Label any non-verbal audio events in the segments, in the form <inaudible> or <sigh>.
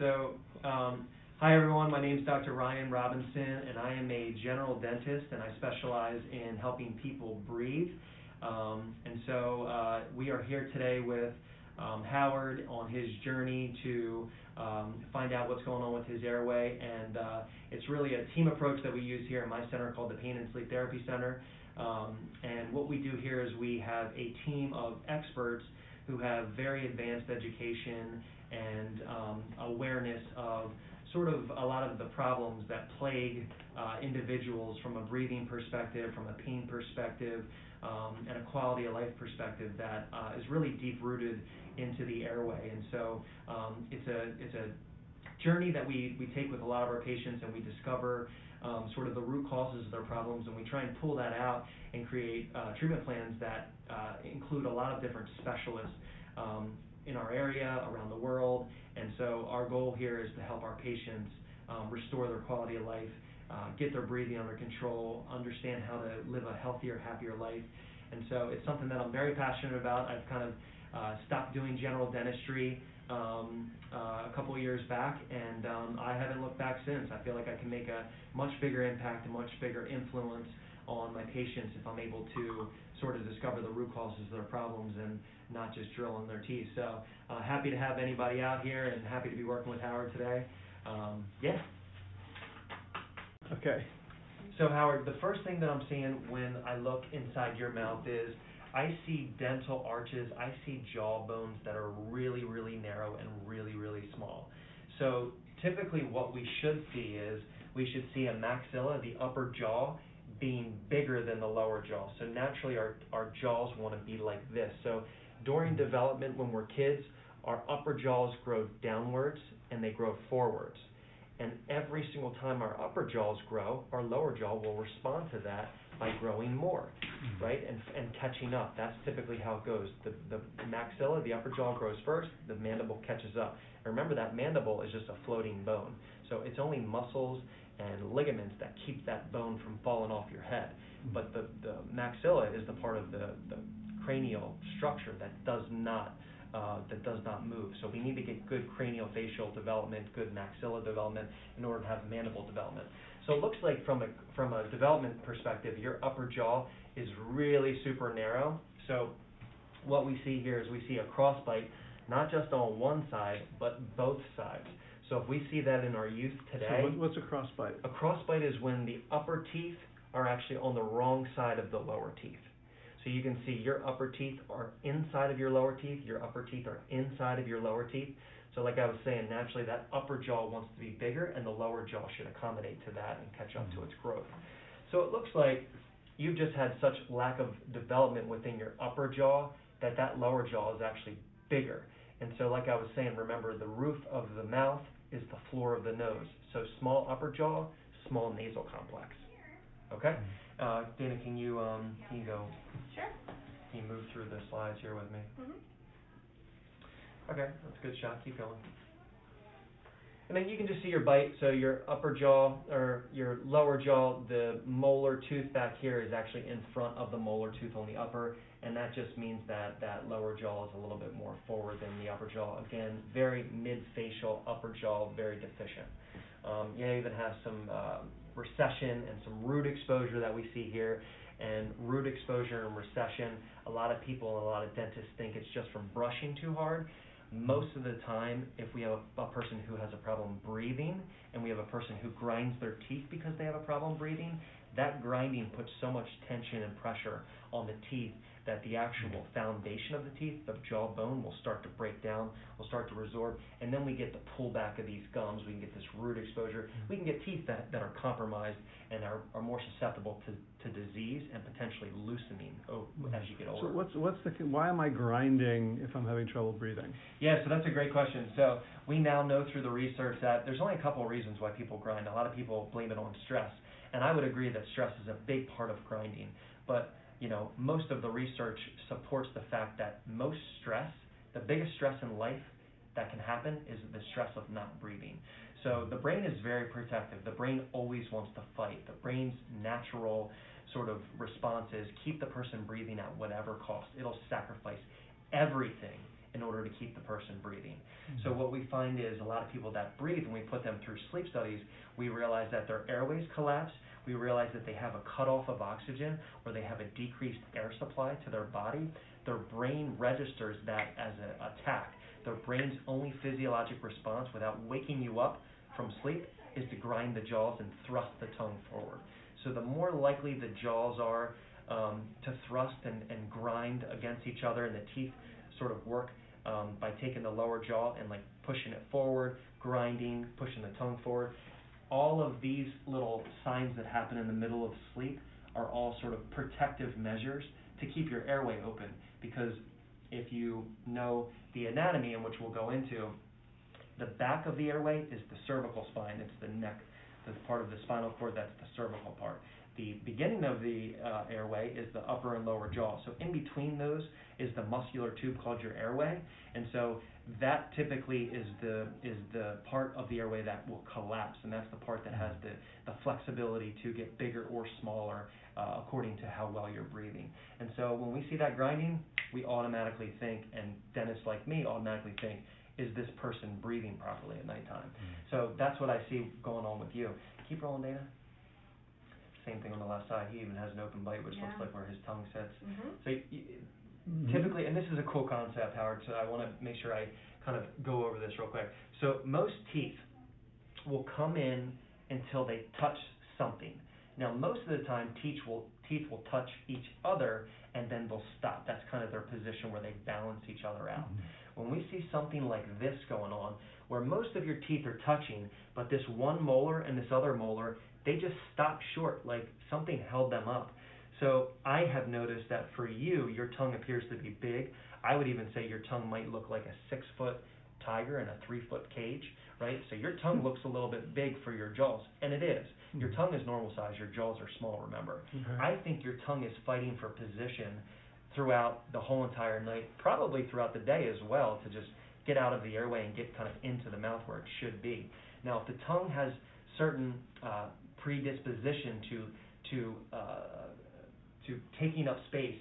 So, um, hi everyone, my name is Dr. Ryan Robinson, and I am a general dentist, and I specialize in helping people breathe. Um, and so, uh, we are here today with um, Howard on his journey to um, find out what's going on with his airway, and uh, it's really a team approach that we use here in my center called the Pain and Sleep Therapy Center. Um, and what we do here is we have a team of experts who have very advanced education and um, awareness of sort of a lot of the problems that plague uh, individuals from a breathing perspective, from a pain perspective, um, and a quality of life perspective that uh, is really deep rooted into the airway. And so um, it's a it's a journey that we, we take with a lot of our patients and we discover um, sort of the root causes of their problems and we try and pull that out and create uh, treatment plans that uh, include a lot of different specialists um, in our area, around the world. And so our goal here is to help our patients um, restore their quality of life, uh, get their breathing under control, understand how to live a healthier, happier life. And so it's something that I'm very passionate about. I've kind of uh, stopped doing general dentistry um, uh, a couple years back, and um, I haven't looked back since. I feel like I can make a much bigger impact, a much bigger influence on my patients if I'm able to sort of discover the root causes of their problems and not just drilling their teeth. So uh, happy to have anybody out here and happy to be working with Howard today. Um, yeah. Okay. So Howard, the first thing that I'm seeing when I look inside your mouth is I see dental arches, I see jaw bones that are really, really narrow and really, really small. So typically what we should see is we should see a maxilla, the upper jaw, being bigger than the lower jaw. So naturally our, our jaws want to be like this. So during development when we're kids, our upper jaws grow downwards and they grow forwards. And every single time our upper jaws grow, our lower jaw will respond to that by growing more, mm-hmm. right? And, and catching up. That's typically how it goes. The, the maxilla, the upper jaw grows first, the mandible catches up. And remember that mandible is just a floating bone. So it's only muscles and ligaments that keep that bone from falling off your head. Mm-hmm. But the, the maxilla is the part of the, the cranial structure that does not uh, that does not move. So we need to get good craniofacial development, good maxilla development in order to have mandible development. So it looks like from a from a development perspective, your upper jaw is really super narrow. So what we see here is we see a crossbite, not just on one side, but both sides. So if we see that in our youth today, so what's a crossbite? A crossbite is when the upper teeth are actually on the wrong side of the lower teeth. So you can see your upper teeth are inside of your lower teeth, your upper teeth are inside of your lower teeth. So like I was saying, naturally that upper jaw wants to be bigger and the lower jaw should accommodate to that and catch up to its growth. So it looks like you've just had such lack of development within your upper jaw that that lower jaw is actually bigger. And so like I was saying, remember the roof of the mouth is the floor of the nose. So small upper jaw, small nasal complex. Okay? Uh, Dana, can you um, can you go? Sure. Can you move through the slides here with me? Mhm. Okay, that's a good shot. Keep going. And then you can just see your bite. So your upper jaw or your lower jaw, the molar tooth back here is actually in front of the molar tooth on the upper, and that just means that that lower jaw is a little bit more forward than the upper jaw. Again, very mid-facial upper jaw, very deficient. Um, you even have some uh, recession and some root exposure that we see here. And root exposure and recession, a lot of people and a lot of dentists think it's just from brushing too hard. Most of the time, if we have a, a person who has a problem breathing and we have a person who grinds their teeth because they have a problem breathing, that grinding puts so much tension and pressure on the teeth that the actual foundation of the teeth, the jawbone, will start to break down, will start to resorb, and then we get the pullback of these gums, we can get this root exposure, mm-hmm. we can get teeth that, that are compromised and are, are more susceptible to, to disease and potentially loosening oh, mm-hmm. as you get older. So what's, what's the, why am I grinding if I'm having trouble breathing? Yeah, so that's a great question. So we now know through the research that there's only a couple of reasons why people grind. A lot of people blame it on stress. And I would agree that stress is a big part of grinding. But you know, most of the research supports the fact that most stress, the biggest stress in life that can happen is the stress of not breathing. So the brain is very protective. The brain always wants to fight. The brain's natural sort of response is keep the person breathing at whatever cost. It'll sacrifice everything in order to keep the person breathing. Mm-hmm. So what we find is a lot of people that breathe, when we put them through sleep studies, we realize that their airways collapse. We realize that they have a cutoff of oxygen or they have a decreased air supply to their body. Their brain registers that as an attack. Their brain's only physiologic response without waking you up from sleep is to grind the jaws and thrust the tongue forward. So the more likely the jaws are um, to thrust and, and grind against each other and the teeth sort of work um, by taking the lower jaw and like pushing it forward, grinding, pushing the tongue forward. All of these little signs that happen in the middle of sleep are all sort of protective measures to keep your airway open. Because if you know the anatomy, in which we'll go into, the back of the airway is the cervical spine, it's the neck, the part of the spinal cord that's the cervical part. The beginning of the uh, airway is the upper and lower jaw. So in between those is the muscular tube called your airway, and so that typically is the is the part of the airway that will collapse, and that's the part that has the the flexibility to get bigger or smaller uh, according to how well you're breathing. And so when we see that grinding, we automatically think, and dentists like me automatically think, is this person breathing properly at nighttime? So that's what I see going on with you. Keep rolling, Dana. Same thing on the left side. He even has an open bite, which looks like where his tongue sits. Mhm. So y- Mhm. typically, and this is a cool concept, Howard, so I want to make sure I kind of go over this real quick. So most teeth will come in until they touch something. Now, most of the time, teeth will teeth will touch each other and then they'll stop. That's kind of their position where they balance each other out. When we see something like this going on, where most of your teeth are touching, but this one molar and this other molar, they just stop short, like something held them up. So I have noticed that for you, your tongue appears to be big. I would even say your tongue might look like a six foot tiger in a three foot cage, right? So your tongue looks a little bit big for your jaws, and it is. Your Mhm. tongue is normal size, your jaws are small, remember. Okay. I think your tongue is fighting for position throughout the whole entire night, probably throughout the day as well, to just get out of the airway and get kind of into the mouth where it should be. Now, if the tongue has certain uh, predisposition to to uh, to taking up space,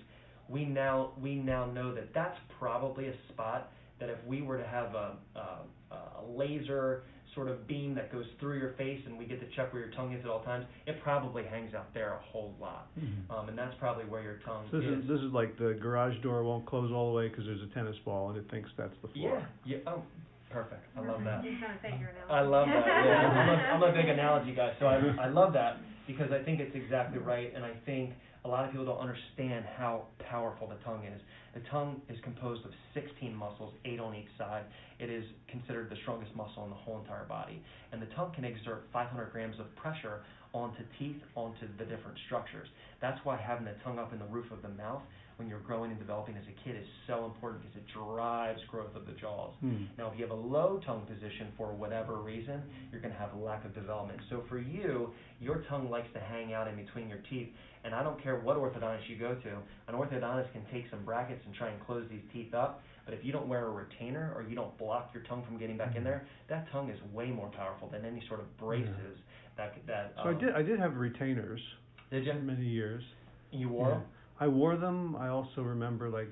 we now we now know that that's probably a spot that if we were to have a, a, a laser sort of beam that goes through your face and we get to check where your tongue is at all times, it probably hangs out there a whole lot. Mhm. Um, and that's probably where your tongue So this is. is, this is like the garage door won't close all the way because there's a tennis ball and it thinks that's the floor. Yeah, yeah, oh, perfect, I love that. You're trying to say your analogy. I love that, yeah, I'm a, I'm a big <laughs> analogy guy, so I, I love that, because I think it's exactly right, and I think a lot of people don't understand how powerful the tongue is. The tongue is composed of sixteen muscles, eight on each side. It is considered the strongest muscle in the whole entire body. And the tongue can exert five hundred grams of pressure onto teeth, onto the different structures. That's why having the tongue up in the roof of the mouth when you're growing and developing as a kid is so important because it drives growth of the jaws. Hmm. Now, if you have a low tongue position for whatever reason, you're going to have a lack of development. So for you, your tongue likes to hang out in between your teeth, and I don't care what orthodontist you go to. An orthodontist can take some brackets and try and close these teeth up, but if you don't wear a retainer or you don't block your tongue from getting back in there, that tongue is way more powerful than any sort of braces that could- that. So I um, did, I did have retainers Did you? for many years. You wore Yeah. Them? I wore them. I also remember like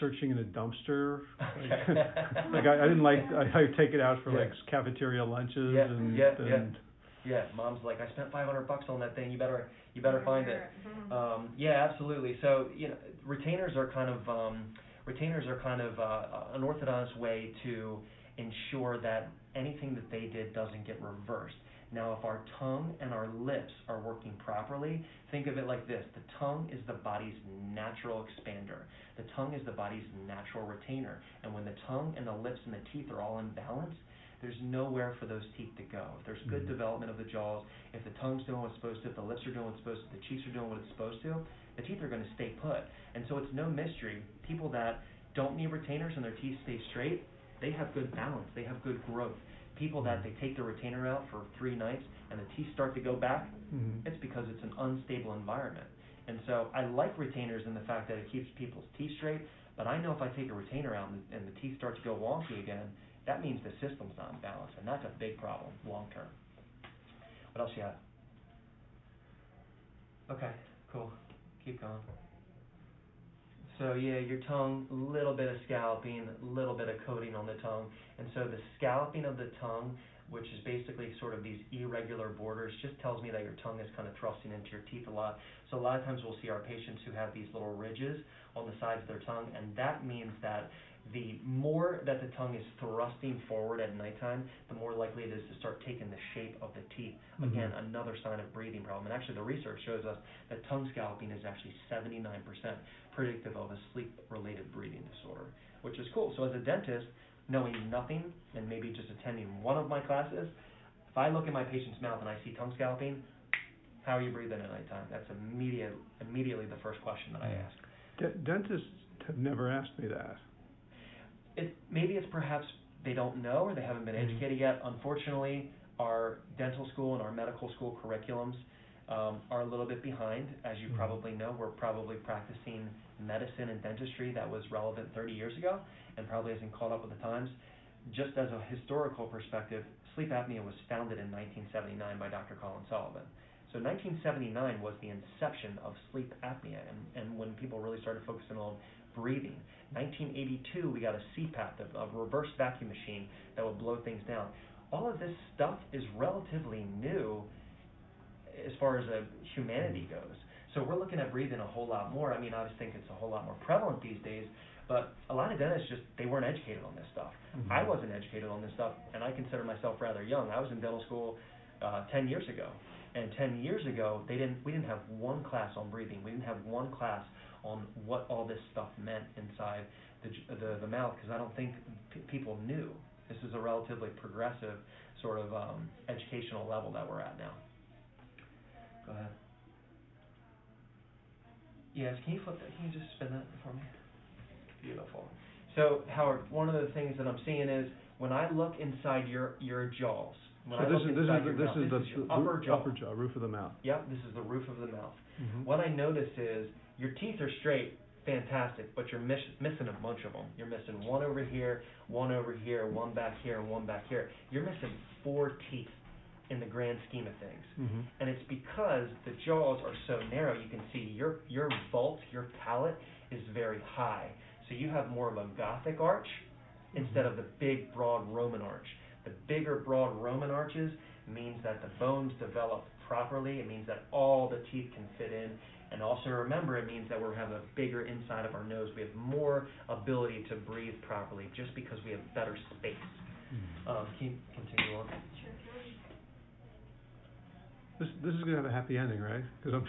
searching in a dumpster. Okay. <laughs> like I, I didn't like I, I would take it out for Yeah. like cafeteria lunches Yeah, and yeah, yeah. and Yeah, mom's like, I spent five hundred bucks on that thing. You better, you better find it. Mhm. Um, yeah, absolutely. So, you know, retainers are kind of, um, retainers are kind of, uh, an orthodontist way to ensure that anything that they did doesn't get reversed. Now, if our tongue and our lips are working properly, think of it like this. The tongue is the body's natural expander. The tongue is the body's natural retainer. And when the tongue and the lips and the teeth are all in balance, there's nowhere for those teeth to go. If there's good Mhm. development of the jaws, if the tongue's doing what it's supposed to, if the lips are doing what it's supposed to, the cheeks are doing what it's supposed to, the teeth are going to stay put. And so it's no mystery. People that don't need retainers and their teeth stay straight, they have good balance, they have good growth. People that they take the retainer out for three nights and the teeth start to go back, Mhm. it's because it's an unstable environment. And so I like retainers in the fact that it keeps people's teeth straight, but I know if I take a retainer out and, and the teeth start to go wonky again, that means the system's not in balance, and that's a big problem long term. What else you have? Okay, cool. Keep going. So yeah, your tongue, little bit of scalloping, little bit of coating on the tongue. And so the scalloping of the tongue, which is basically sort of these irregular borders, just tells me that your tongue is kind of thrusting into your teeth a lot. So a lot of times we'll see our patients who have these little ridges on the sides of their tongue, and that means that the more that the tongue is thrusting forward at nighttime, the more likely it is to start taking the shape of the teeth. Again, Mhm. another sign of breathing problem. And actually, the research shows us that tongue scalloping is actually 79% predictive of a sleep-related breathing disorder, which is cool. So as a dentist, knowing nothing and maybe just attending one of my classes, if I look in my patient's mouth and I see tongue scalloping, how are you breathing at nighttime? That's immediate, immediately the first question that I ask. De- Dentists have never asked me that. It maybe it's perhaps they don't know or they haven't been Mhm. educated yet. Unfortunately, our dental school and our medical school curriculums um, are a little bit behind. As you Mhm. probably know, we're probably practicing medicine and dentistry that was relevant 30 years ago and probably hasn't caught up with the times. Just as a historical perspective, sleep apnea was founded in 1979 by Dr. Colin Sullivan. So 1979 was the inception of sleep apnea and, and when people really started focusing on breathing. 1982, we got a CPAP, a, a reverse vacuum machine that would blow things down. All of this stuff is relatively new as far as uh, humanity goes. So we're looking at breathing a whole lot more. I mean, I just think it's a whole lot more prevalent these days. But a lot of dentists just they weren't educated on this stuff. Mhm. I wasn't educated on this stuff, and I consider myself rather young. I was in dental school uh, 10 years ago, and 10 years ago they didn't we didn't have one class on breathing. We didn't have one class on what all this stuff meant inside the the, the mouth because I don't think p- people knew. This is a relatively progressive sort of um, educational level that we're at now. Go ahead. Yes, can you flip that? Can you just spin that for me? Beautiful. So, Howard, one of the things that I'm seeing is when I look inside your your jaws, when So I this look is, this is, the- mouth, this the. is the upper roo- jaw. Upper jaw, roof of the mouth. Yep, this is the roof of the mouth. Mhm. What I notice is your teeth are straight, fantastic, but you're miss- missing a bunch of them. You're missing one over here, one over here, one back here, and one back here. You're missing four teeth in the grand scheme of things. Mhm. And it's because the jaws are so narrow, you can see your, your vault, your palate is very high. So you have more of a Gothic arch instead of the big, broad Roman arch. The bigger, broad Roman arches means that the bones develop properly. It means that all the teeth can fit in. And also remember, it means that we have a bigger inside of our nose. We have more ability to breathe properly just because we have better space. Mhm. Um, can you continue on? This, this is gonna have a happy ending, right? Cause I'm.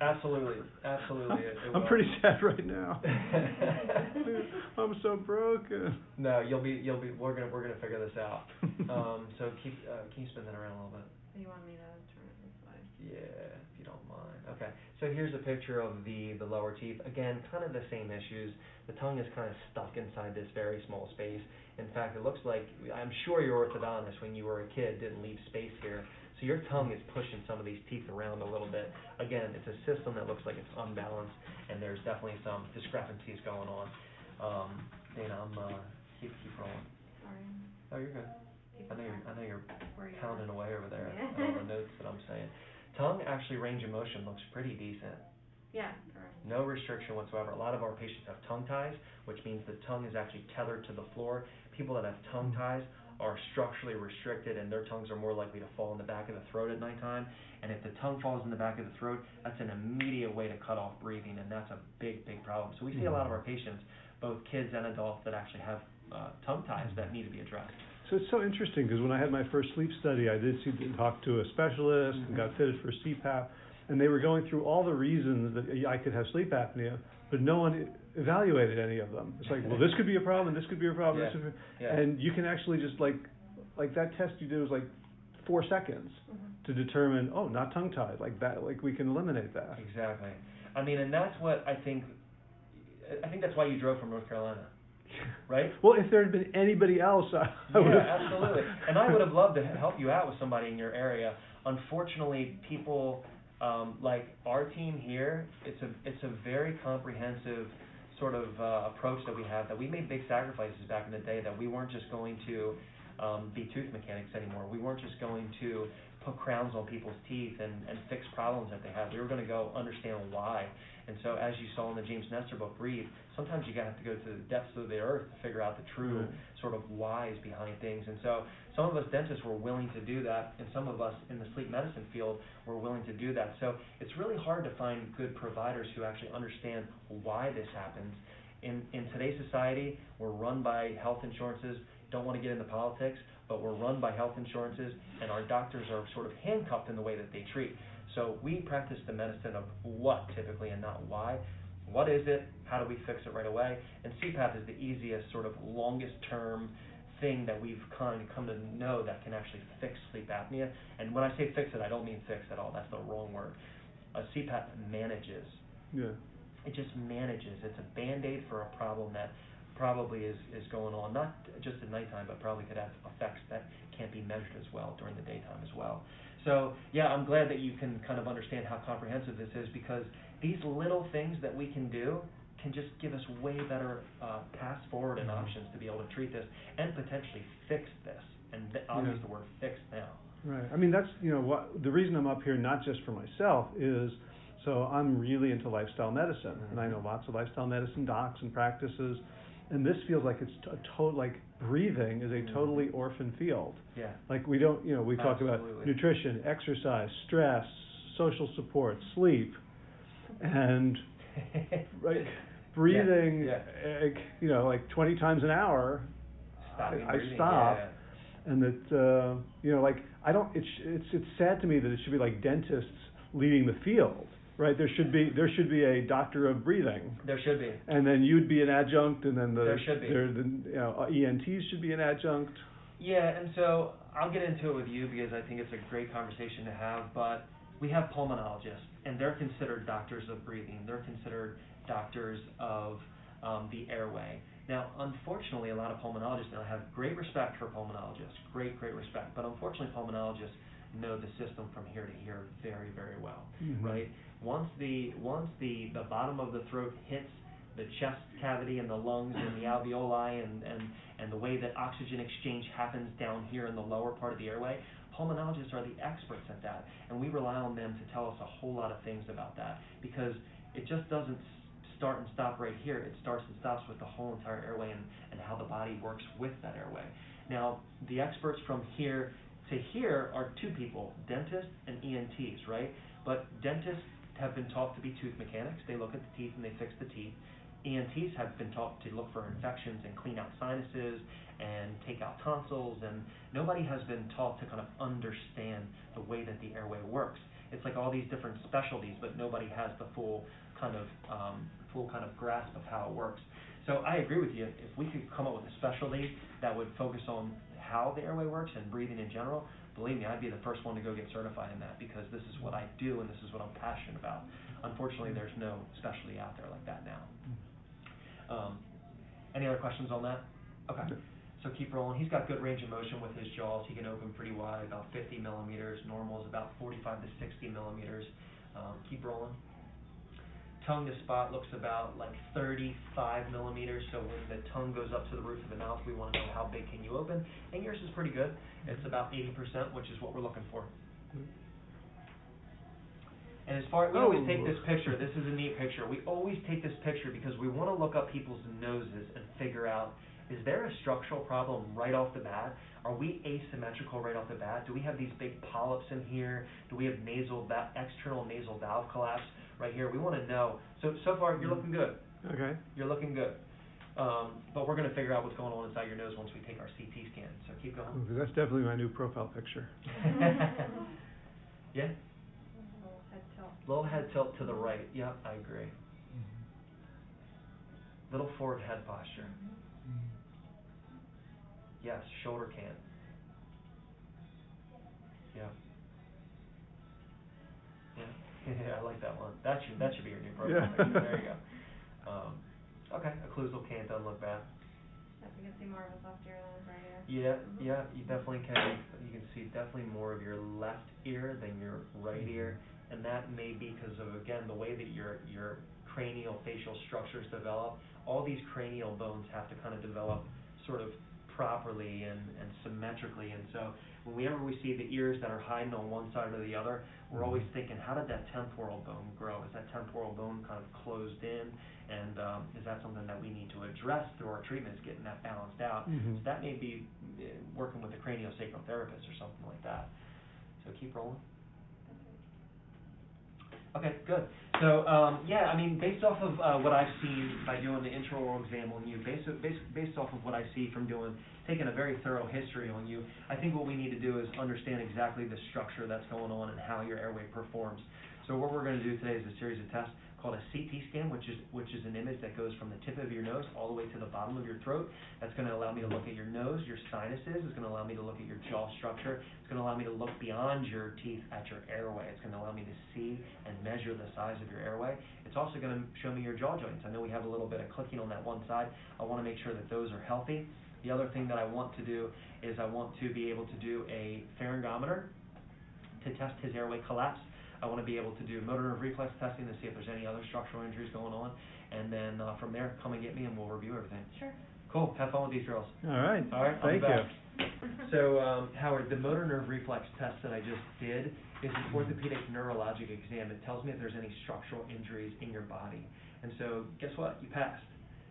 Absolutely, absolutely, it- it <laughs> I'm will. pretty sad right now. <laughs> <laughs> I'm so broken. No, you'll be, you'll be, we're gonna, we're gonna figure this out. Um, so keep, uh, can you spin that around a little bit? You want me to turn it this way? Yeah, if you don't mind. Okay, so here's a picture of the, the lower teeth. Again, kind of the same issues. The tongue is kind of stuck inside this very small space. In fact, it looks like, I'm sure your orthodontist, when you were a kid, didn't leave space here. So your tongue is pushing some of these teeth around a little bit. Again, it's a system that looks like it's unbalanced, and there's definitely some discrepancies going on. Um, Dana, I'm, uh, keep, keep rolling. Sorry. Oh, you're good. I know you're, I know you're pounding away over there Yeah. all the <laughs> notes that I'm saying. Tongue actually range of motion looks pretty decent. Yeah, correct. No restriction whatsoever. A lot of our patients have tongue ties, which means the tongue is actually tethered to the floor. People that have tongue ties are structurally restricted and their tongues are more likely to fall in the back of the throat at nighttime. And if the tongue falls in the back of the throat, that's an immediate way to cut off breathing and that's a big, big problem. So we see a lot of our patients, both kids and adults, that actually have uh, tongue ties that need to be addressed. So it's so interesting, because when I had my first sleep study, I did see, talk to a specialist and got fitted for CPAP, and they were going through all the reasons that I could have sleep apnea, but no one evaluated any of them. It's like, well, this could be a problem, this could be a problem, this Yeah, could be, yeah. and you can actually just like, like that test you did was like four seconds Mhm. to determine, oh, not tongue tied, like that, like we can eliminate that. Exactly. I mean, and that's what I think. I think that's why you drove from North Carolina, right? Well, if there had been anybody else, I, I yeah, have. absolutely. And I would have loved to help you out with somebody in your area. Unfortunately, people um, like our team here, it's a it's a very comprehensive sort of uh, approach that we have. That we made big sacrifices back in the day. That we weren't just going to um, be tooth mechanics anymore. We weren't just going to put crowns on people's teeth and, and fix problems that they had. We were gonna go understand why. And so as you saw in the James Nestor book, Breathe, sometimes you have to go to the depths of the earth to figure out the true sort of whys behind things. And so some of us dentists were willing to do that, and some of us in the sleep medicine field were willing to do that. So it's really hard to find good providers who actually understand why this happens. In, in today's society, we're run by health insurances, don't wanna get into politics, but we're run by health insurances, and our doctors are sort of handcuffed in the way that they treat. So we practice the medicine of what typically and not why. What is it? How do we fix it right away? And CPAP is the easiest, sort of longest term thing that we've kind of come to know that can actually fix sleep apnea. And when I say fix it, I don't mean fix at all. That's the wrong word. A CPAP manages. Yeah. It just manages. It's a band-aid for a problem that probably is, is going on, not just at nighttime, but probably could have effects that can't be measured as well during the daytime as well. So, yeah, I'm glad that you can kind of understand how comprehensive this is because these little things that we can do can just give us way better uh, paths forward and options to be able to treat this and potentially fix this. And th- I'll Yeah. use the word fix now. Right. I mean, that's, you know, what, the reason I'm up here, not just for myself, is, so I'm really into lifestyle medicine. And I know lots of lifestyle medicine docs and practices, and this feels like it's a total, like, breathing is a Mhm. totally orphan field. Yeah. Like, we don't, you know, we talk about nutrition, exercise, stress, social support, sleep, and, <laughs> like, breathing, Yeah, eh, you know, like twenty times an hour, Stopping I, I stop, yeah. and that uh, you know, like I don't. It's it's it's sad to me that it should be like dentists leading the field, right? There should be there should be a doctor of breathing, There should be. and then you'd be an adjunct, and then the There should be. there- the you know ENTs should be an adjunct. Yeah, and so I'll get into it with you because I think it's a great conversation to have, but we have pulmonologists, and they're considered doctors of breathing. They're considered doctors of um, the airway. Now, unfortunately, a lot of pulmonologists, and I have great respect for pulmonologists, great, great respect, but unfortunately, pulmonologists know the system from here to here very, very well, Mhm. right? Once the, once the, the bottom of the throat hits the chest cavity and the lungs and the alveoli and, and, and the way that oxygen exchange happens down here in the lower part of the airway, pulmonologists are the experts at that. And we rely on them to tell us a whole lot of things about that because it just doesn't start and stop right here. It starts and stops with the whole entire airway and, and how the body works with that airway. Now, the experts from here to here are two people, dentists and ENTs, right? But dentists have been taught to be tooth mechanics. They look at the teeth and they fix the teeth. ENTs have been taught to look for infections and clean out sinuses and take out tonsils, and nobody has been taught to kind of understand the way that the airway works. It's like all these different specialties, but nobody has the full kind of um, full kind of grasp of how it works. So I agree with you. If we could come up with a specialty that would focus on how the airway works and breathing in general, believe me, I'd be the first one to go get certified in that because this is what I do and this is what I'm passionate about. Unfortunately, there's no specialty out there like that now. Um, any other questions on that? Okay. So keep rolling. He's got good range of motion with his jaws. He can open pretty wide, about 50 millimeters. Normal is about 45 to 60 millimeters. Um, keep rolling. Tongue to spot looks about like 35 millimeters. So when the tongue goes up to the roof of the mouth, we want to know how big can you open. And yours is pretty good. It's mm-hmm. about 80%, which is what we're looking for. Mm-hmm. And as far, we always take Oh. this picture, this is a neat picture, we always take this picture because we wanna look up people's noses and figure out, is there a structural problem right off the bat? Are we asymmetrical right off the bat? Do we have these big polyps in here? Do we have nasal, external nasal valve collapse right here? We wanna know, so, so far, you're mm-hmm. looking good, Okay. you're looking good. Um, but we're gonna figure out what's going on inside your nose once we take our CT scan, so keep going. Okay, that's definitely my new profile picture. <laughs> <laughs> Yeah, Little head tilt. little head tilt to the right, yep, I agree. Mm-hmm. Little forward head posture. Mm-hmm. Yes, shoulder cant. Yeah. Yeah, <laughs> yeah, I like that one. That should, that should be your new profile Yeah. picture, there you go. Um, okay, occlusal cant doesn't look bad. Yep, you can see more of his left ear than his right ear. Yeah, Mhm. yeah, you definitely can, you can see definitely more of your left ear than your right ear. And that may be because of, again, the way that your, your cranial facial structures develop. All these cranial bones have to kind of develop sort of properly and, and symmetrically. And so whenever we see the ears that are hiding on one side or the other, we're always thinking, how did that temporal bone grow? Is that temporal bone kind of closed in? And um, is that something that we need to address through our treatments, getting that balanced out? Mhm. So that may be uh, working with a craniosacral therapist or something like that. So keep rolling. Okay, good. So, um, yeah, I mean, based off of, uh, what I've seen by doing the intraoral exam on you, based, based, based off of what I see from doing, taking a very thorough history on you, I think what we need to do is understand exactly the structure that's going on and how your airway performs. So what we're gonna do today is a series of tests called a CT scan, which is, which is an image that goes from the tip of your nose all the way to the bottom of your throat. That's gonna allow me to look at your nose, your sinuses, it's gonna allow me to look at your jaw structure, it's gonna allow me to look beyond your teeth at your airway, it's gonna allow me to see and measure the size of your airway. It's also gonna show me your jaw joints, I know we have a little bit of clicking on that one side, I wanna make sure that those are healthy. The other thing that I want to do is I want to be able to do a pharyngometer to test his airway collapse. I want to be able to do motor nerve reflex testing to see if there's any other structural injuries going on. And then, uh, from there, come and get me and we'll review everything. Sure. Cool, have fun with these girls. All right. All right, Thank you. So, um, Howard, the motor nerve reflex test that I just did is an orthopedic neurologic exam. It tells me if there's any structural injuries in your body. And so, guess what? You passed.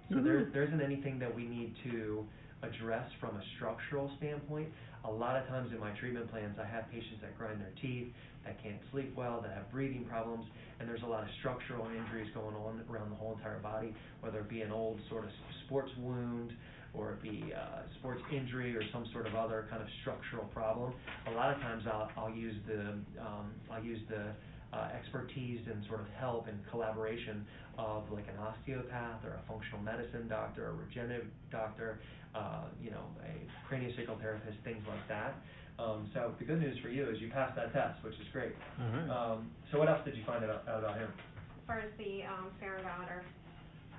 So there, there isn't anything that we need to address from a structural standpoint. A lot of times in my treatment plans, I have patients that grind their teeth, that can't sleep well, that have breathing problems, and there's a lot of structural injuries going on around the whole entire body, whether it be an old sort of sports wound, or it be uh, sports injury, or some sort of other kind of structural problem. A lot of times I'll, I'll use the, um, I'll use the uh, expertise and sort of help and collaboration of like an osteopath or a functional medicine doctor, a regenerative doctor, uh, you know, a craniosacral therapist, things like that. Um, so the good news for you is you passed that test, which is great. All right. Um, so what else did you find out, out about him? As far as the, um, pharyngometer,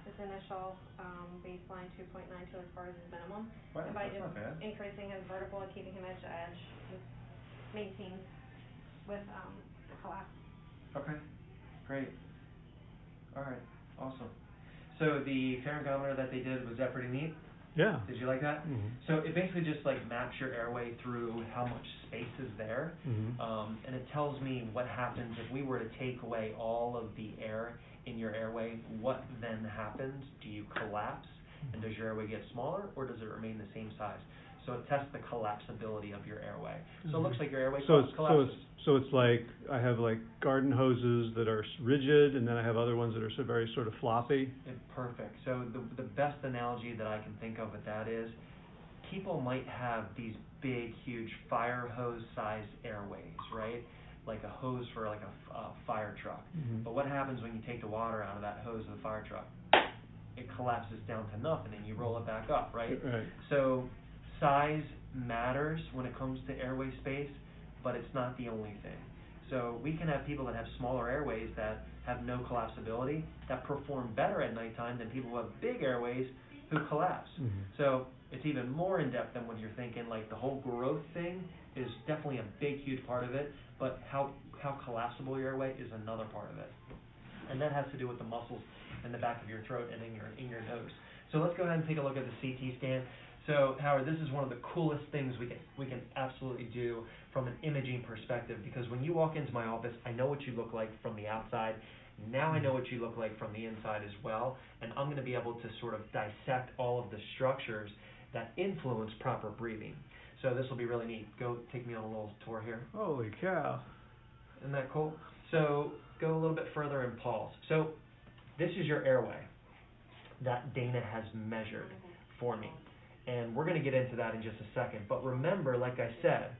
his initial, um, baseline two point nine two as far as his minimum. Wow, And by that's not bad. increasing his vertical and keeping him edge to edge, he maintains with, um, collapse. Okay, great. All right, awesome. So the pharyngometer that they did, was that pretty neat? Yeah. Did you like that? Mhm. So it basically just like maps your airway through how much space is there. Mhm. Um, and it tells me what happens if we were to take away all of the air in your airway, what then happens? Do you collapse? And does your airway get smaller or does it remain the same size? So it tests the collapsibility of your airway. So it looks like your airway So it's, so it's, so it's like, I have like garden hoses that are rigid, and then I have other ones that are so very sort of floppy. Yeah, Perfect. So the, the best analogy that I can think of with that is, people might have these big, huge fire hose sized airways, right? Like a hose for like a, fire truck. Mhm. But what happens when you take the water out of that hose of the fire truck? It collapses down to nothing and you roll it back up, right? Right. So size matters when it comes to airway space, but it's not the only thing. So we can have people that have smaller airways that have no collapsibility, that perform better at nighttime than people who have big airways who collapse. Mhm. So it's even more in depth than what you're thinking, like the whole growth thing is definitely a big, huge part of it, but how, how collapsible your airway is another part of it. And that has to do with the muscles in the back of your throat and in your, in your nose. So let's go ahead and take a look at the CT scan. So Howard, this is one of the coolest things we can, we can absolutely do from an imaging perspective, because when you walk into my office, I know what you look like from the outside. Now I know what you look like from the inside as well, and I'm gonna be able to sort of dissect all of the structures that influence proper breathing. So this will be really neat. Go, take me on a little tour here. Holy cow. Isn't that cool? So go a little bit further and pause. So this is your airway that Dana has measured for me. And we're gonna get into that in just a second. But remember, like I said,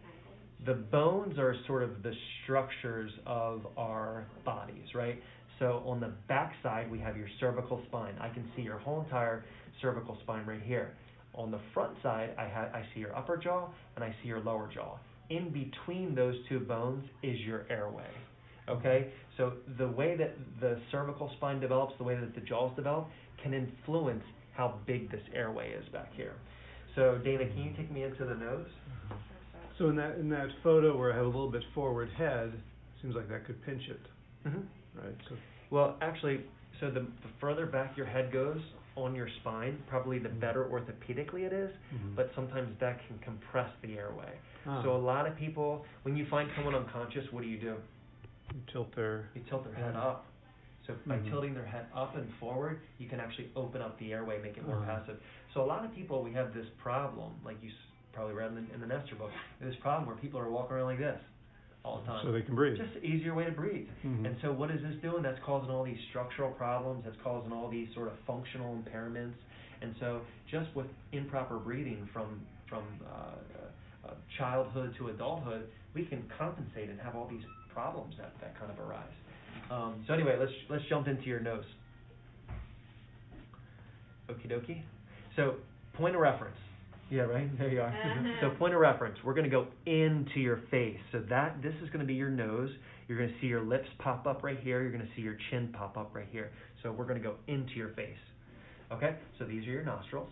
the bones are sort of the structures of our bodies, right? So on the back side, we have your cervical spine. I can see your whole entire cervical spine right here. On the front side, I ha- I see your upper jaw and I see your lower jaw. In between those two bones is your airway. Okay? So the way that the cervical spine develops, the way that the jaws develop, can influence how big this airway is back here. So Dana, can you take me into the nose? So in that, in that photo where I have a little bit forward head, seems like that could pinch it, Mm-hmm. right? So, Well, actually, so the, the further back your head goes on your spine, probably the better orthopedically it is, Mhm. but sometimes that can compress the airway. Ah. So a lot of people, when you find someone unconscious, what do you do? You Tilt their, You tilt their head up. So by Mhm. tilting their head up and forward, you can actually open up the airway, make it more Uh-huh. passive. So a lot of people, we have this problem, like you probably read in the, in the Nestor book, this problem where people are walking around like this all the time. so they can breathe. Just an easier way to breathe. Mhm. And so what is this doing? That's causing all these structural problems, that's causing all these sort of functional impairments. And so just with improper breathing from, from, uh, uh, childhood to adulthood, we can compensate and have all these problems that, that kind of arise. Um, so anyway, let's, let's jump into your nose. Okie dokie. So, point of reference. Yeah, right, there you are. Uh-huh. So point of reference, we're gonna go into your face. So that, this is gonna be your nose. You're gonna see your lips pop up right here, you're gonna see your chin pop up right here. So we're gonna go into your face. Okay, so these are your nostrils.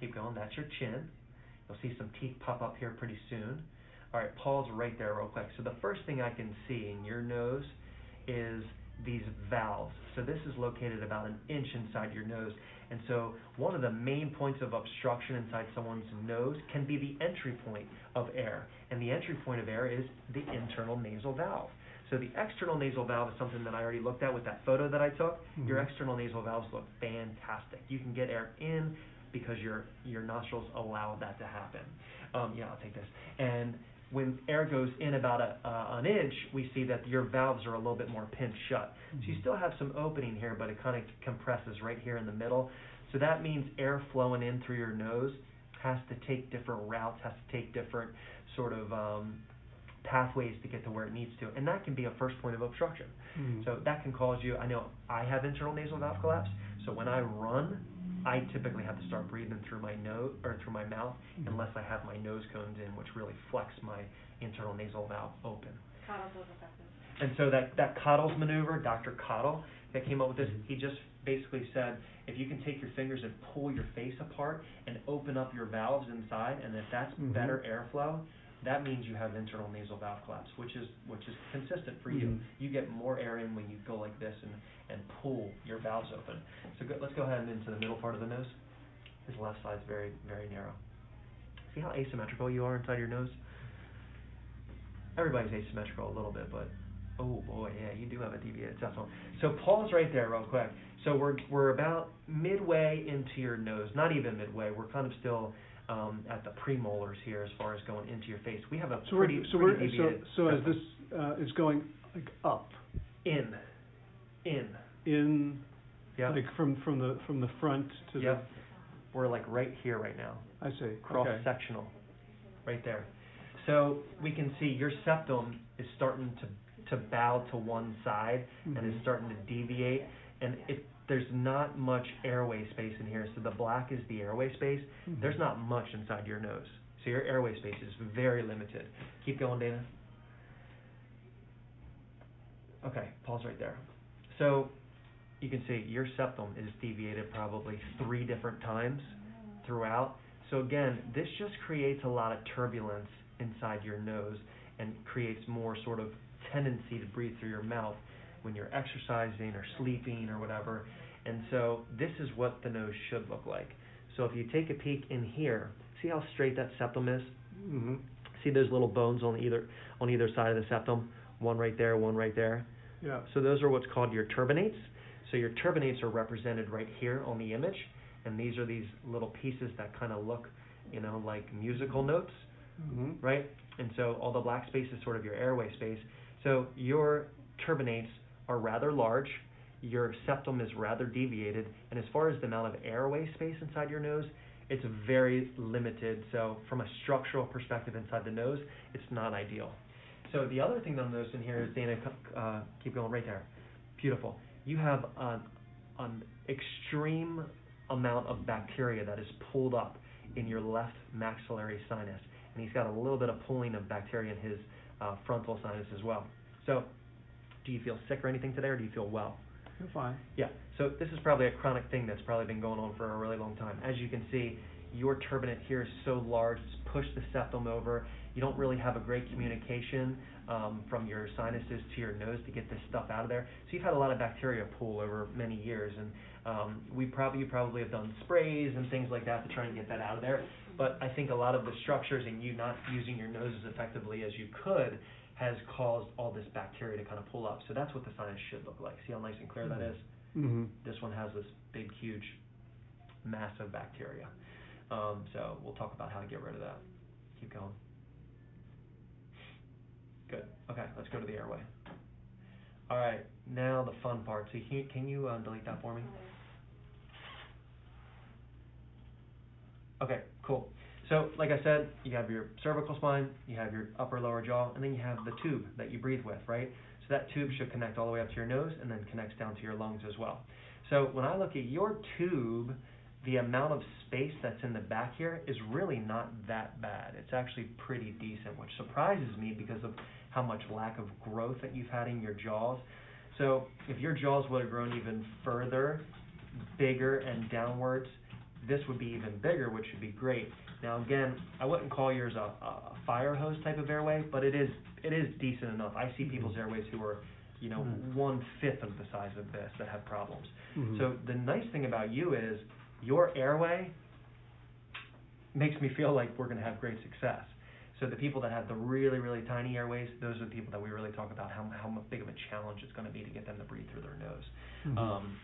Keep going, that's your chin. You'll see some teeth pop up here pretty soon. All right, pause right there real quick. So the first thing I can see in your nose is these valves. So this is located about an inch inside your nose. And so one of the main points of obstruction inside someone's nose can be the entry point of air. And the entry point of air is the internal nasal valve. So the external nasal valve is something that I already looked at with that photo that I took. Your Mhm. external nasal valves look fantastic. You can get air in because your your nostrils allow that to happen. Um, yeah, I'll take this. And when air goes in about a, uh, an inch, we see that your valves are a little bit more pinched shut. So you Mhm. still have some opening here, but it kind of compresses right here in the middle. So that means air flowing in through your nose has to take different routes, has to take different sort of um, pathways to get to where it needs to, and that can be a first point of obstruction. Mhm. So that can cause you. I know I have internal nasal valve collapse, so when I run, I typically have to start breathing through my nose or through my mouth Mhm. unless I have my nose cones in, which really flex my internal nasal valve open. Cottle's was effective. And so that, that Cottle's maneuver, Dr. Cottle, that came up with this, he just basically said, if you can take your fingers and pull your face apart and open up your valves inside, and if that's Mhm. better airflow, that means you have internal nasal valve collapse, which is, which is consistent for you. Mhm. You get more air in when you go like this and, and pull your valves open. So go, let's go ahead and into the middle part of the nose. His left side's very, very narrow. See how asymmetrical you are inside your nose? Everybody's asymmetrical a little bit, but oh boy, yeah, you do have a deviated septum. So pause right there real quick. So we're we're about midway into your nose, not even midway. We're kind of still um, at the premolars here as far as going into your face. We have a So we're, pretty so we're, pretty so, deviated so as this, uh, is going like up, in, in, in, yeah, like from, from the, from the front to the, Yep. We're like right here right now. I see, cross okay. sectional, right there. So we can see your septum is starting to, to bow to one side and is Mhm. starting to deviate. And it, there's not much airway space in here. So the black is the airway space. Mhm. There's not much inside your nose. So your airway space is very limited. Keep going, Dana. Okay, pause right there. So you can see your septum is deviated probably three different times throughout. So again, this just creates a lot of turbulence inside your nose and creates more sort of tendency to breathe through your mouth when you're exercising or sleeping or whatever. And so this is what the nose should look like. So if you take a peek in here, see how straight that septum is? Mhm. See those little bones on either on either side of the septum? One right there, one right there. Yeah, So those are what's called your turbinates. So your turbinates are represented right here on the image, and these are these little pieces that kind of look, you know, like musical notes, mhm. right? And so all the black space is sort of your airway space. So your turbinates are rather large, your septum is rather deviated, and as far as the amount of airway space inside your nose, it's very limited. So from a structural perspective inside the nose, it's not ideal. So the other thing that I'm noticing here is, Dana, uh, keep going right there. Beautiful. You have an, an extreme amount of bacteria that is pulled up in your left maxillary sinus, and he's got a little bit of pulling of bacteria in his uh, frontal sinus as well. So, do you feel sick or anything today, or do you feel well? You're fine. Yeah, so this is probably a chronic thing that's probably been going on for a really long time. As you can see, your turbinate here is so large, it's pushed the septum over. You don't really have a great communication um, from your sinuses to your nose to get this stuff out of there. So you've had a lot of bacteria pool over many years, and um, we probably you probably have done sprays and things like that to try and get that out of there. But I think a lot of the structures and you not using your nose as effectively as you could has caused all this bacteria to kind of pull up. So that's what the sinus should look like. See how nice and clear that is? Mm-hmm. This one has this big, huge mass of bacteria. Um, so we'll talk about how to get rid of that. Keep going. Good. Okay, let's go to the airway. All right, now the fun part. So can you, can you uh, delete that for me? Okay, cool. So, like I said, you have your cervical spine, you have your upper lower jaw, and then you have the tube that you breathe with, right? So that tube should connect all the way up to your nose and then connects down to your lungs as well. So when I look at your tube, the amount of space that's in the back here is really not that bad. It's actually pretty decent, which surprises me because of how much lack of growth that you've had in your jaws. So if your jaws would have grown even further, bigger and downwards, this would be even bigger, which would be great. Now again, I wouldn't call yours a, a fire hose type of airway, but it is it is decent enough. I see people's airways who are, you know, Mm. one fifth of the size of this that have problems. Mhm. So the nice thing about you is your airway makes me feel like we're going to have great success. So the people that have the really really tiny airways, those are the people that we really talk about how how big of a challenge it's going to be to get them to breathe through their nose. Mhm. Um,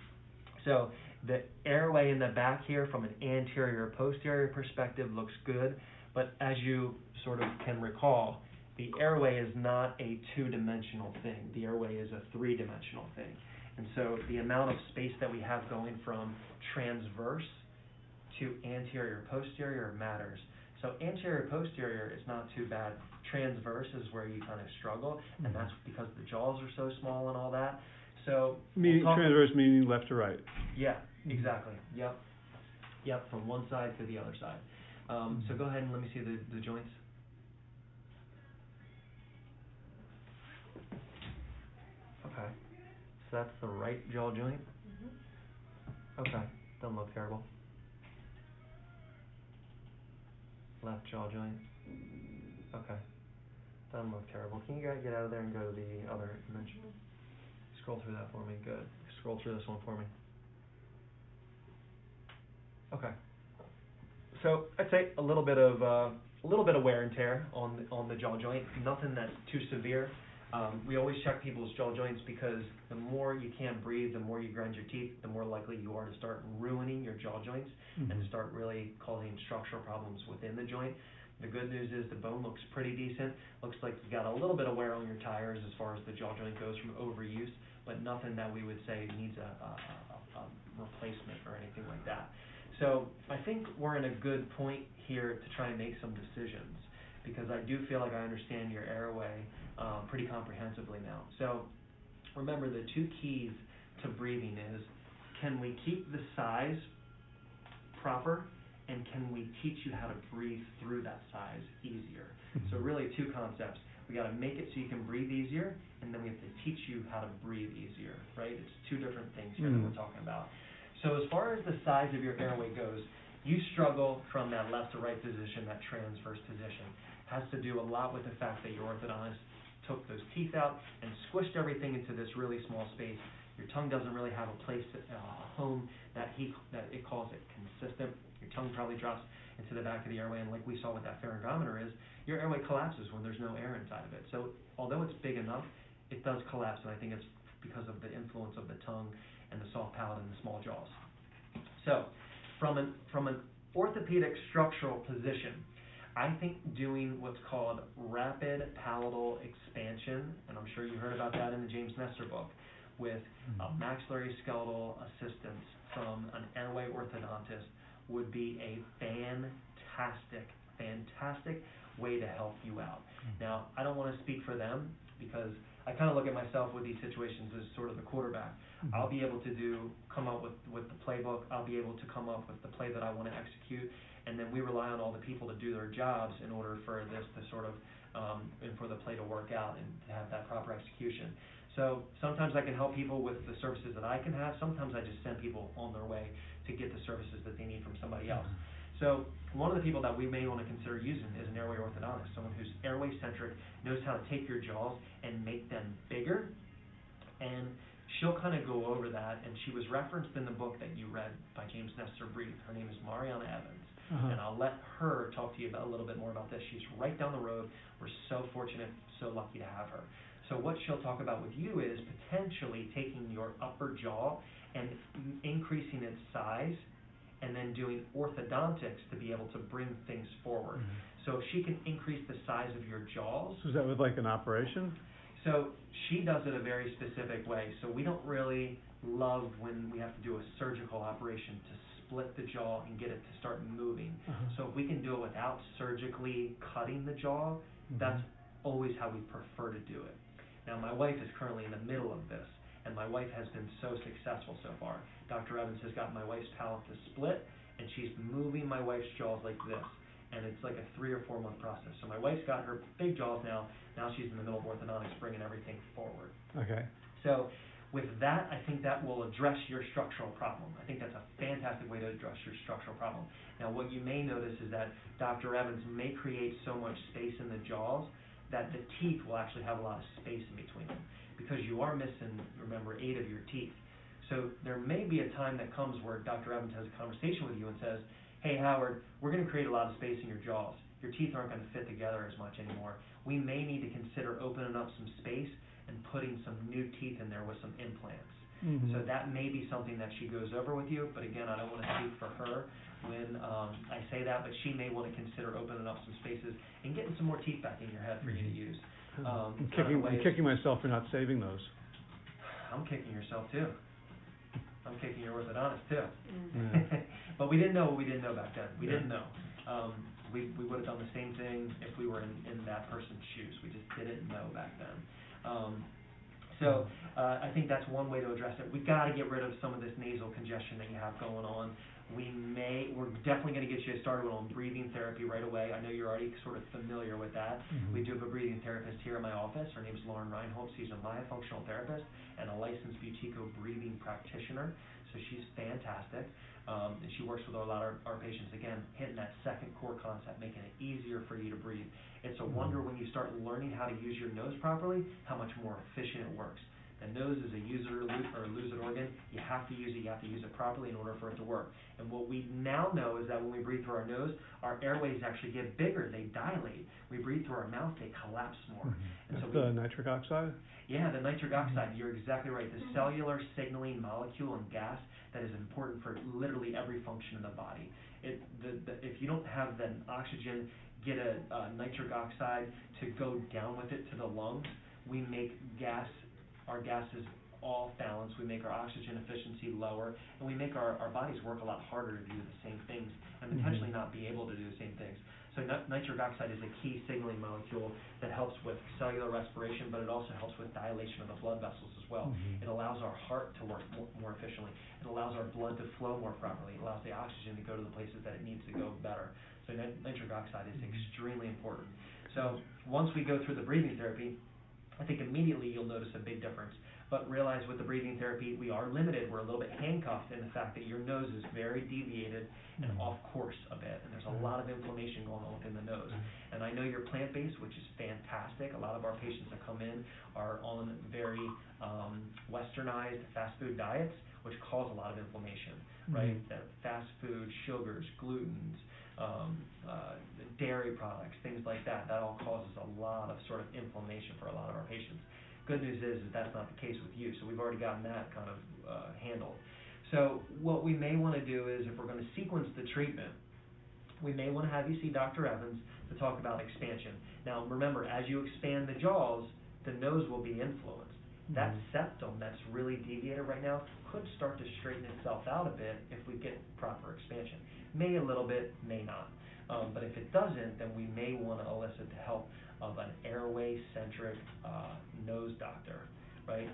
so the airway in the back here from an anterior posterior perspective looks good, but as you sort of can recall, the airway is not a two-dimensional thing. The airway is a three-dimensional thing. And so the amount of space that we have going from transverse to anterior posterior matters. So anterior posterior is not too bad. Transverse is where you kind of struggle, and mm-hmm. that's because the jaws are so small and all that. So we'll Meaning, talk- transverse meaning left to right. yeah, exactly. Yep. Yep, from one side to the other side. Um, so mm-hmm. go ahead and let me see the, the joints. Okay. So that's the right jaw joint. Mm-hmm. Okay. Doesn't look terrible. Left jaw joint. Okay. Doesn't look terrible. Can you guys get out of there and go to the other dimension? Mm-hmm. Scroll through that for me. Good. Scroll through this one for me. Okay. So I'd say a little bit of uh, a little bit of wear and tear on the, on the jaw joint. Nothing that's too severe. Um, we always check people's jaw joints because the more you can't breathe, the more you grind your teeth, the more likely you are to start ruining your jaw joints and to Mhm. start really causing structural problems within the joint. The good news is the bone looks pretty decent. Looks like you got a little bit of wear on your tires as far as the jaw joint goes from overuse, but nothing that we would say needs a, a, a, a replacement or anything like that. So I think we're in a good point here to try and make some decisions because I do feel like I understand your airway um, pretty comprehensively now. So remember the two keys to breathing is can we keep the size proper and can we teach you how to breathe through that size easier? So really two concepts. We got to make it so you can breathe easier and then we have to teach you how to breathe easier, right? It's two different things here that Mm. we're talking about. So as far as the size of your airway goes, you struggle from that left to right position, that transverse position. Has to do a lot with the fact that your orthodontist took those teeth out and squished everything into this really small space. Your tongue doesn't really have a place, uh, a home that he, that it calls it consistent. Your tongue probably drops into the back of the airway, and like we saw with that pharyngometer is, your airway collapses when there's no air inside of it. So although it's big enough, it does collapse, and I think it's because of the influence of the tongue and the soft palate and the small jaws. So, from an from an orthopedic structural position, I think doing what's called rapid palatal expansion, and I'm sure you heard about that in the James Nestor book, with mm-hmm. a maxillary skeletal assistance from an airway orthodontist would be a fantastic, fantastic way to help you out. Mm-hmm. Now, I don't want to speak for them because I kind of look at myself with these situations as sort of the quarterback. I'll be able to do, come up with, with the playbook, I'll be able to come up with the play that I want to execute, and then we rely on all the people to do their jobs in order for this to sort of, um, and for the play to work out and to have that proper execution. So sometimes I can help people with the services that I can have, sometimes I just send people on their way to get the services that they need from somebody else. So, one of the people that we may wanna consider using is an airway orthodontist, someone who's airway centric, knows how to take your jaws and make them bigger. And she'll kinda go over that, and she was referenced in the book that you read by James Nestor Breathe. Her name is Marianna Evans. Uh-huh. And I'll let her talk to you about, a little bit more about this. She's right down the road. We're so fortunate, so lucky to have her. So what she'll talk about with you is potentially taking your upper jaw and m- increasing its size and then doing orthodontics to be able to bring things forward. Mhm. So if she can increase the size of your jaws, So is that with like an operation? So she does it a very specific way, so we don't really love when we have to do a surgical operation to split the jaw and get it to start moving. Uh-huh. So if we can do it without surgically cutting the jaw, that's Mhm. always how we prefer to do it. Now, my wife is currently in the middle of this, and my wife has been so successful so far. Dr. Evans has got my wife's palate to split, and she's moving my wife's jaws like this. And it's like a three or four month process. So my wife's got her big jaws now, now she's in the middle of orthodontics, bringing everything forward. Okay. So with that, I think that will address your structural problem. I think that's a fantastic way to address your structural problem. Now, what you may notice is that Dr. Evans may create so much space in the jaws that the teeth will actually have a lot of space in between them. Because you are missing, remember, eight of your teeth. So there may be a time that comes where Dr. Evans has a conversation with you and says, hey, Howard, we're gonna create a lot of space in your jaws. Your teeth aren't gonna fit together as much anymore. We may need to consider opening up some space and putting some new teeth in there with some implants. Mhm. So that may be something that she goes over with you, but again, I don't wanna speak for her when, um, I say that, but she may wanna consider opening up some spaces and getting some more teeth back in your head for you to Mhm. use. I'm Um, it's not a kicking, I'm kicking myself for not saving those. I'm kicking yourself too. I'm kicking your orthodontist too. Yeah. <laughs> But we didn't know what we didn't know back then. We Yeah. didn't know. Um, we, we would've done the same thing if we were in, in that person's shoes. We just didn't know back then. Um, so, uh, I think that's one way to address it. We've gotta get rid of some of this nasal congestion that you have going on. We may, we're definitely gonna get you started on breathing therapy right away. I know you're already sort of familiar with that. Mhm. We do have a breathing therapist here in my office. Her name's Lauren Reinholz. She's a myofunctional therapist and a licensed Buteyko breathing practitioner. So she's fantastic. Um, and she works with a lot of our patients, again, hitting that second core concept, making it easier for you to breathe. It's a wonder when you start learning how to use your nose properly, how much more efficient it works. The nose is a user or lose, or lose it organ. You have to use it, you have to use it properly in order for it to work. And what we now know is that when we breathe through our nose, our airways actually get bigger, they dilate. We breathe through our mouth, they collapse more. Mhm. And so That's we, the nitric oxide? yeah, the nitric oxide, you're exactly right. The cellular signaling molecule and gas that is important for literally every function in the body. It, the, the, if you don't have the oxygen get a, uh, nitric oxide to go down with it to the lungs, we make gas, our gases off balance, we make our oxygen efficiency lower, and we make our, our bodies work a lot harder to do the same things, and Mhm. potentially not be able to do the same things. So nit- nitric oxide is a key signaling molecule that helps with cellular respiration, but it also helps with dilation of the blood vessels as well. Mhm. It allows our heart to work more, more efficiently. It allows our blood to flow more properly. It allows the oxygen to go to the places that it needs to go better. So nit- nitric oxide is extremely important. So once we go through the breathing therapy, I think immediately you'll notice a big difference. But realize with the breathing therapy, we are limited, we're a little bit handcuffed in the fact that your nose is very deviated and Mhm. off course a bit, and there's a lot of inflammation going on within the nose. And I know you're plant-based, which is fantastic. A lot of our patients that come in are on very um, westernized fast food diets, which cause a lot of inflammation, right? Mhm. That fast food, sugars, glutens, um, uh, dairy products, things like that, that all causes a lot of sort of inflammation for a lot of our patients. Good news is, is that's not the case with you, so we've already gotten that kind of uh, handled. So what we may want to do is, if we're going to sequence the treatment, we may want to have you see Dr. Evans to talk about expansion. Now, remember, as you expand the jaws, the nose will be influenced. That Mhm. septum that's really deviated right now could start to straighten itself out a bit if we get proper expansion. May a little bit, may not. Um, but if it doesn't, then we may want to elicit the help of an airway-centric uh, nose doctor, right?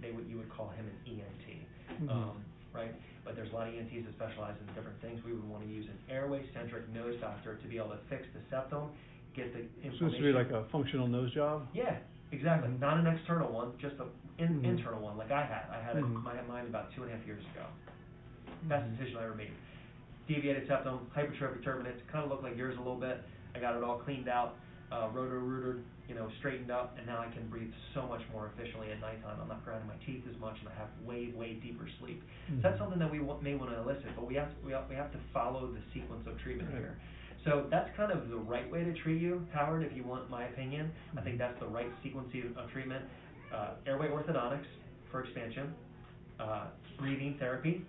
They would, you would call him an ENT, Mhm. um, right? But there's a lot of ENTs that specialize in different things. We would want to use an airway-centric nose doctor to be able to fix the septum, get the inflammation. So this would be like a functional nose job? Yeah, exactly. Not an external one, just an in, Mhm. internal one, like I had. I had it, Mhm. I had mine about two and a half years ago. Best Mhm. decision I ever made. Deviated septum, hypertrophic turbinates, kind of look like yours a little bit. I got it all cleaned out, uh, roto-rooted, you know, straightened up, and now I can breathe so much more efficiently at nighttime. I'm not grinding my teeth as much, and I have way, way deeper sleep. So that's Mhm. something that we wa- may want to elicit, but we have, we have, we have to follow the sequence of treatment here. So that's kind of the right way to treat you, Howard, if you want my opinion. I think that's the right sequence of of treatment. Uh, airway orthodontics for expansion, uh, breathing therapy,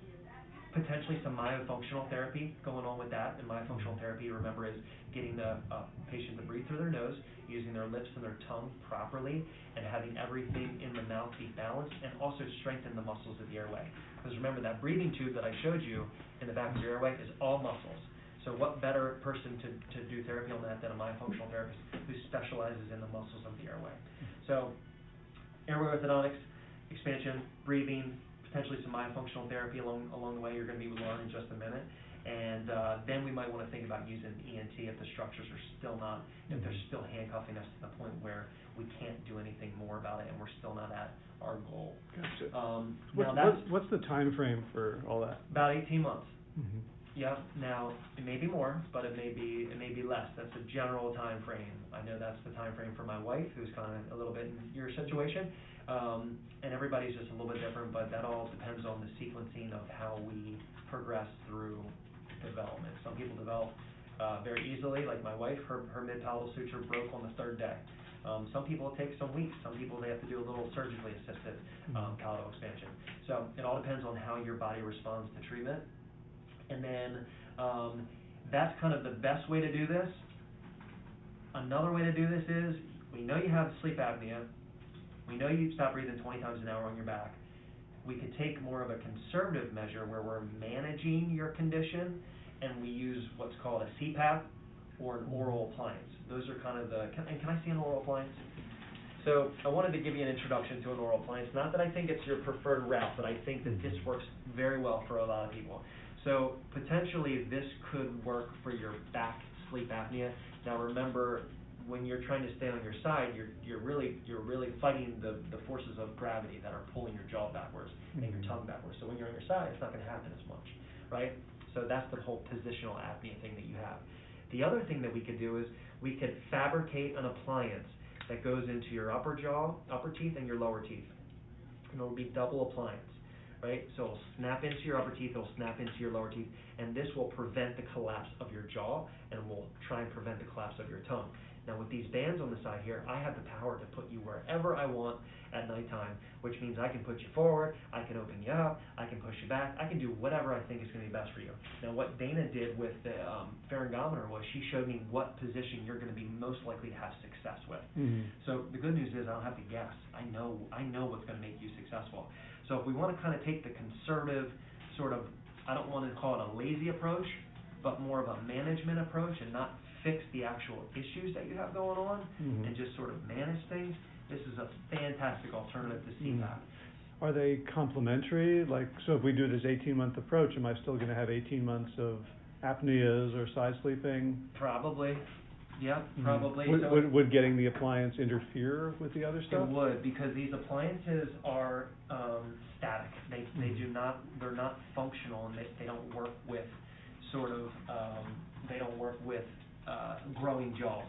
potentially some myofunctional therapy going on with that. And myofunctional therapy, remember, is getting the uh, patient to breathe through their nose, using their lips and their tongue properly, and having everything in the mouth be balanced, and also strengthen the muscles of the airway. Because remember, that breathing tube that I showed you in the back of your airway is all muscles. So what better person to, to do therapy on that than a myofunctional therapist who specializes in the muscles of the airway? So, airway orthodontics, expansion, breathing, potentially some myofunctional therapy along, along the way, you're gonna be learning in just a minute. And, uh, then we might wanna think about using ENT if the structures are still not, if they're Mhm. still handcuffing us to the point where we can't do anything more about it and we're still not at our goal. Gotcha. Um, now What's, that's what's, what's the time frame for all that? about eighteen months. Mhm. Yep, now, it may be more, but it may be, it may be less, that's a general time frame. I know that's the time frame for my wife, who's kind of a little bit in your situation. Um, and everybody's just a little bit different, but that all depends on the sequencing of how we progress through development. Some people develop, uh, very easily, like my wife, her, her mid-palatal suture broke on the third day. Um, some people it takes some weeks, some people they have to do a little surgically assisted, um, Mhm. palatal expansion. So, it all depends on how your body responds to treatment. And then, um, that's kind of the best way to do this. Another way to do this is, we know you have sleep apnea, we know you stop breathing twenty times an hour on your back. We could take more of a conservative measure where we're managing your condition, and we use what's called a CPAP or an oral appliance. Those are kind of the, can, and can I see an oral appliance? So, I wanted to give you an introduction to an oral appliance, not that I think it's your preferred route, but I think that this works very well for a lot of people. So, potentially, this could work for your back sleep apnea. Now, remember, when you're trying to stay on your side, you're, you're really, you're really fighting the, the forces of gravity that are pulling your jaw backwards and your Mhm. tongue backwards. So when you're on your side, it's not gonna happen as much, right? So that's the whole positional apnea thing that you have. The other thing that we could do is, we could fabricate an appliance that goes into your upper jaw, upper teeth, and your lower teeth. And it'll be double appliance, right? So it'll snap into your upper teeth, it'll snap into your lower teeth, and this will prevent the collapse of your jaw, and will try and prevent the collapse of your tongue. Now, with these bands on the side here, I have the power to put you wherever I want at nighttime, which means I can put you forward, I can open you up, I can push you back, I can do whatever I think is gonna be best for you. Now, what Dana did with the, um, pharyngometer was she showed me what position you're gonna be most likely to have success with. Mhm. So the good news is I don't have to guess. I know, I know what's gonna make you successful. So if we wanna kinda take the conservative, sort of, I don't wanna call it a lazy approach, but more of a management approach and not fix the actual issues that you have going on Mhm. and just sort of manage things, this is a fantastic alternative to. CPAP. Are they complementary? Like, so if we do this eighteen-month approach, am I still gonna have eighteen months of apneas or side sleeping? Probably, yeah, Mhm. probably. Would, So- would, would getting the appliance interfere with the other stuff? It stuff? would, because these appliances are, um, static. They, they Mhm. do not, they're not functional and they, they don't work with sort of, um, they don't work with, uh, growing jaws.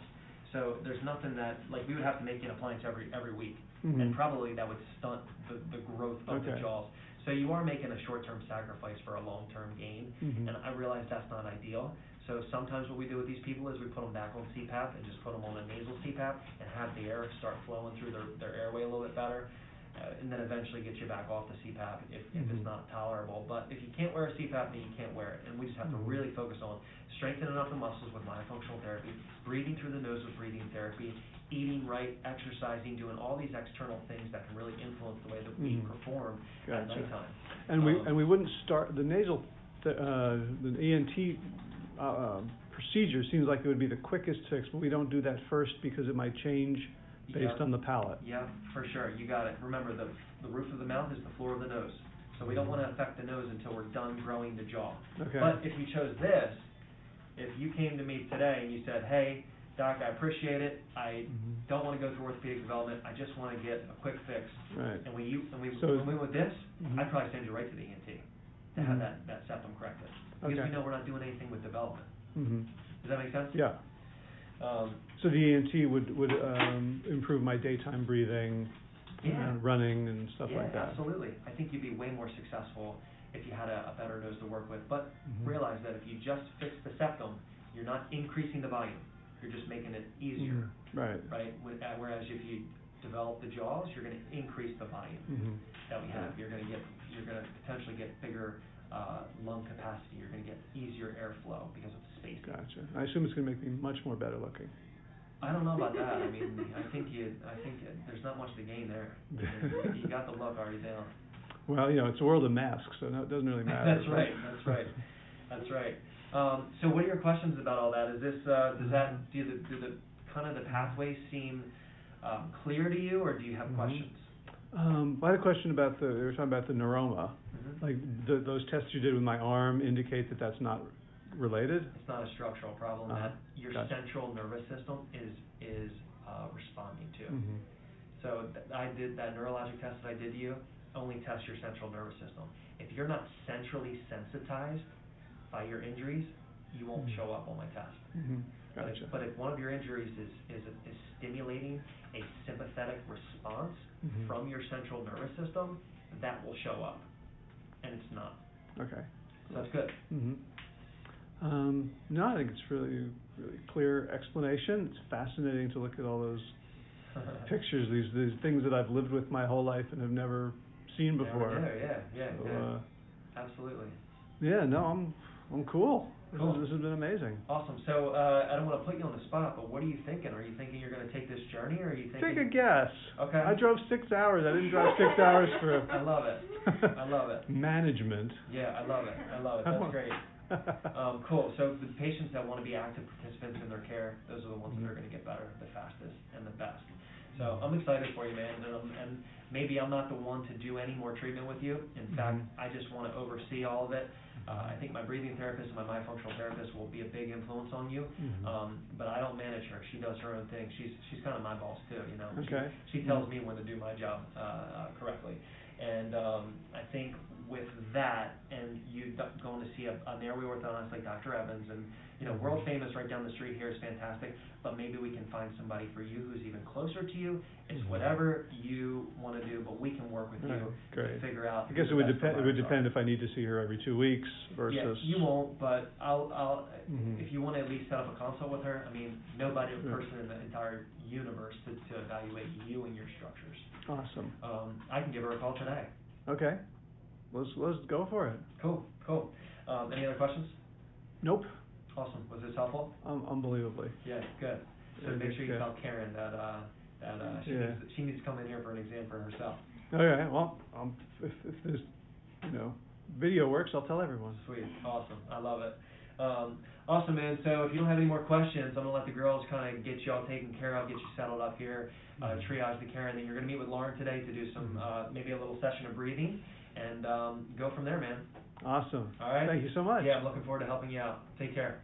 So there's nothing that, like, we would have to make an appliance every, every week. And Mhm. probably that would stunt the, the growth of the Okay. jaws. So you are making a short-term sacrifice for a long-term gain. Mhm. And I realize that's not ideal. So sometimes what we do with these people is we put them back on CPAP and just put them on a nasal CPAP and have the air start flowing through their, their airway a little bit better. Uh, and then eventually get you back off the CPAP if, if it's Mhm. not tolerable. But if you can't wear a CPAP, then you can't wear it. And we just have to Mhm. really focus on strengthening up the muscles with myofunctional therapy, breathing through the nose with breathing therapy, eating right, exercising, doing all these external things that can really influence the way that we Mhm. perform at nighttime. And we, Um, and we wouldn't start, the nasal, th- uh, the ENT, uh, um, procedure seems like it would be the quickest fix, but we don't do that first because it might change based Yeah. on the palate. Yeah, for sure, you got it. Remember, the, the roof of the mouth is the floor of the nose. So we don't wanna affect the nose until we're done growing the jaw. Okay. But if you chose this, if you came to me today and you said, hey, doc, I appreciate it, I Mhm. don't wanna go through orthopedic development, I just wanna get a quick fix. Right. And we, u- and we, So- when we went with this, Mhm. I'd probably send you right to the ENT to Mhm. have that, that septum corrected. Because we know we're not doing anything with development. hmm Does that make sense? yeah. Um, So the ENT would, would, um, improve my daytime breathing, Yeah. and running and stuff like that? absolutely. I think you'd be way more successful if you had a, a better nose to work with. But Mhm. realize that if you just fix the septum, you're not increasing the volume. You're just making it easier, Mhm. Right. right? With- uh, Whereas if you develop the jaws, you're going to increase the volume hmm that we have. You're going to get, you're going to potentially get bigger uh, lung capacity. You're going to get easier airflow because of spacing. Gotcha. I assume it's gonna make me much more better looking. I don't know about that. I mean, I think you, I think there's not much to gain there. <laughs> You got the look already down. Well, you know, it's a world of masks, so no, it doesn't really matter. That's right, that's right, that's right. Um, so what are your questions about all that? Is this, uh, does that, do the, do the, kind of the pathways seem, um, clear to you, or do you have Mhm. questions? Um, I had a question about the, they were talking about the neuroma. Mhm. Like, the, those tests you did with my arm indicate that that's not related? It's not a structural problem Uh-huh. that your Gotcha. central nervous system is, is, uh, responding to. Mhm. So th- I did, that neurologic test that I did to you, only tests your central nervous system. If you're not centrally sensitized by your injuries, you won't Mhm. show up on my test. Mhm. But Gotcha. if, but if one of your injuries is, is, is stimulating a sympathetic response Mhm. from your central nervous system, that will show up. And it's not. Okay. So that's good. hmm Um, no, I think it's really, really clear explanation. It's fascinating to look at all those <laughs> pictures, these, these things that I've lived with my whole life and have never seen before. Yeah, yeah, So, yeah. uh, Absolutely. yeah, no, I'm, I'm cool. This Cool. This has been amazing. Awesome. So, uh, I don't wanna put you on the spot, but what are you thinking? Are you thinking you're gonna take this journey, or are you thinking? Take a guess. Okay. I drove six hours. I didn't drive six hours for. <laughs> I love it. I love it. <laughs> Management. Yeah, I love it. I love it. That's great. <laughs> Um, cool. So the patients that wanna be active participants in their care, those are the ones that are gonna get better the fastest and the best. So I'm excited for you, man, and, um, and maybe I'm not the one to do any more treatment with you. In fact, Mhm. I just wanna oversee all of it. Uh, I think my breathing therapist and my myofunctional therapist will be a big influence on you. Mhm. Um, but I don't manage her. She does her own thing. She's, she's kinda my boss too, you know? She- Okay. She tells me when to do my job, uh, uh, correctly. And, um, I think with that, and you going to see a, an airway orthodontist like Dr. Evans, and, you know, world famous right down the street here is fantastic, but maybe we can find somebody for you who's even closer to you. It's Mhm. whatever you wanna do, but we can work with Right, you to great. figure out. I guess it would depend, it would providers are. depend if I need to see her every two weeks versus. Yeah, you won't, but I'll, I'll, Mhm. if you wanna at least set up a consult with her, I mean, nobody, Yeah. person in the entire universe to, to evaluate you and your structures. Awesome. Um, I can give her a call today. Okay. Let's, let's go for it. Cool, cool. Um, any other questions? Nope. Awesome, was this helpful? Um, unbelievably. Yeah, good. So Yeah, make sure you yeah. tell Karen that, uh, that, uh, she Yeah. needs, she needs to come in here for an exam for herself. Okay, well, um, if, if this, you know, video works, I'll tell everyone. Sweet, awesome, I love it. Um, awesome, man, so if you don't have any more questions, I'm gonna let the girls kinda get you all taken care of, get you settled up here, uh, Mhm. triage the Karen, then you're gonna meet with Lauren today to do some, Mhm. uh, maybe a little session of breathing, and, um, go from there, man. Awesome. All right? Thank you so much. Yeah, I'm looking forward to helping you out. Take care.